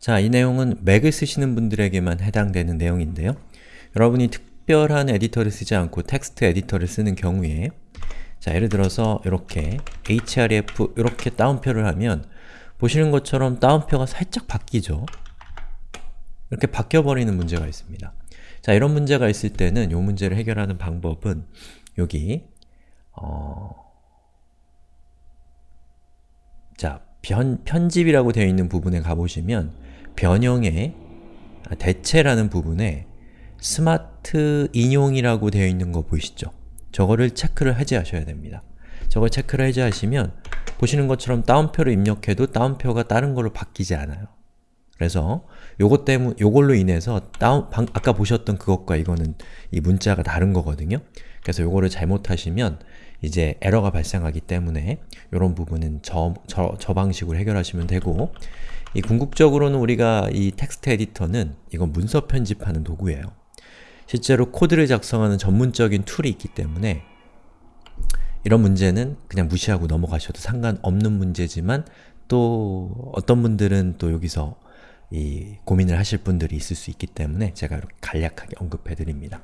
자, 이 내용은 맥을 쓰시는 분들에게만 해당되는 내용인데요. 여러분이 특별한 에디터를 쓰지 않고 텍스트 에디터를 쓰는 경우에 자, 예를 들어서 이렇게 href 이렇게 따옴표를 하면 보시는 것처럼 따옴표가 살짝 바뀌죠? 이렇게 바뀌어버리는 문제가 있습니다. 자, 이런 문제가 있을 때는 이 문제를 해결하는 방법은 여기 어... 자, 편, 편집이라고 되어 있는 부분에 가보시면 변형의 대체라는 부분에 스마트 인용이라고 되어 있는 거 보이시죠? 저거를 체크를 해제하셔야 됩니다. 저걸 체크를 해제하시면 보시는 것처럼 다운표를 입력해도 다운표가 다른 걸로 바뀌지 않아요. 그래서 요것 때문 요걸로 인해서 다운 방, 아까 보셨던 그것과 이거는 이 문자가 다른 거거든요. 그래서 요거를 잘못하시면 이제 에러가 발생하기 때문에 이런 부분은 저, 저, 저 방식으로 해결하시면 되고 이 궁극적으로는 우리가 이 텍스트 에디터는 이건 문서 편집하는 도구예요. 실제로 코드를 작성하는 전문적인 툴이 있기 때문에 이런 문제는 그냥 무시하고 넘어가셔도 상관없는 문제지만 또 어떤 분들은 또 여기서 이 고민을 하실 분들이 있을 수 있기 때문에 제가 이렇게 간략하게 언급해 드립니다.